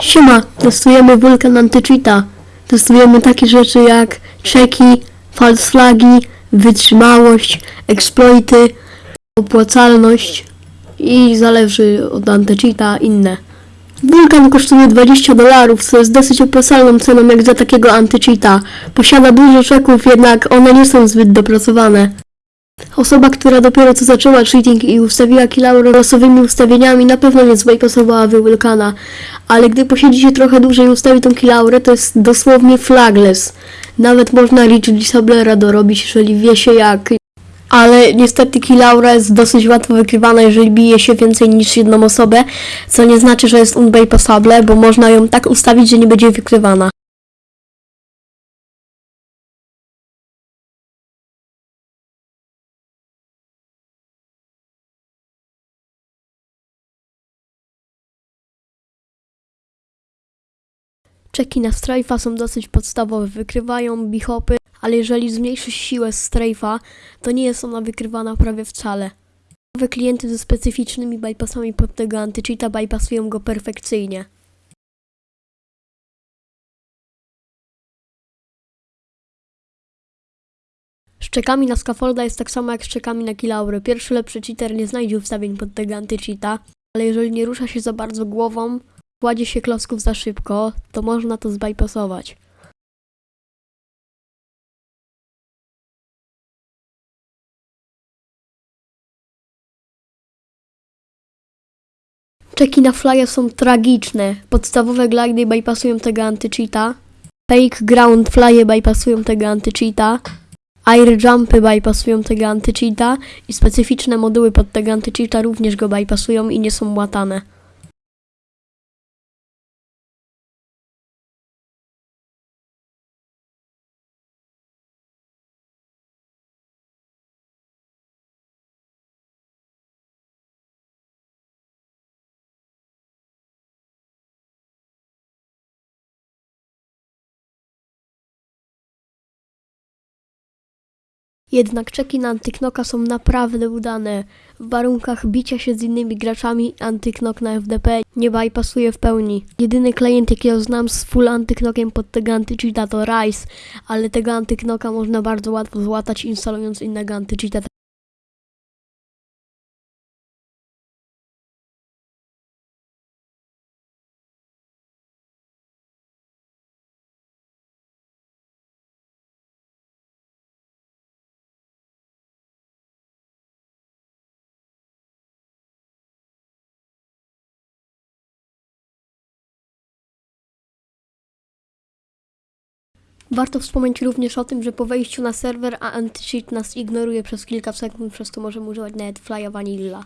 Siema, testujemy wulkan antycheata. Testujemy takie rzeczy jak czeki, false flagi, wytrzymałość, exploity, opłacalność i zależy od antycheata inne. Wulkan kosztuje 20 dolarów, co jest dosyć opłacalną ceną jak za takiego antycheata. Posiada dużo czeków, jednak one nie są zbyt dopracowane. Osoba, która dopiero co zaczęła cheating i ustawiła kilaurę losowymi ustawieniami, na pewno nie zbajpasowała Wulkana. Ale gdy posiedzi się trochę dłużej i ustawi tą kilaurę, to jest dosłownie flagless. Nawet można Rich Disablera dorobić, jeżeli wie się jak. Ale niestety kilaura jest dosyć łatwo wykrywana, jeżeli bije się więcej niż jedną osobę, co nie znaczy, że jest unbypassable, bo można ją tak ustawić, że nie będzie wykrywana. Czeki na strajfa są dosyć podstawowe, wykrywają bichopy, ale jeżeli zmniejszy siłę strajfa, to nie jest ona wykrywana prawie wcale. Nowe klienty ze specyficznymi bypassami pod tego antycheata bypassują go perfekcyjnie. Z czekami na scaffolda jest tak samo jak z czekami na kilaury. Pierwszy lepszy cheater nie znajdzie ustawień pod tego antycheata, ale jeżeli nie rusza się za bardzo głową, kładzie się klocków za szybko, to można to zbypassować. Czeki na flye są tragiczne. Podstawowe glidy bypassują tego antycheata. Fake ground flye bypassują tego antycheata. Air jumpy bypassują tego antycheata i specyficzne moduły pod tego antycheata również go bypassują i nie są łatane. Jednak czeki na antyknoka są naprawdę udane. W warunkach bicia się z innymi graczami antyknok na FDP nie bypassuje w pełni. Jedyny klient jakiego znam z full antyknokiem pod tego antycheata to Rise, ale tego antyknoka można bardzo łatwo złatać instalując innego antycheata. Warto wspomnieć również o tym, że po wejściu na serwer a antycheat nas ignoruje przez kilka sekund, przez to możemy używać nawet flya vanilla.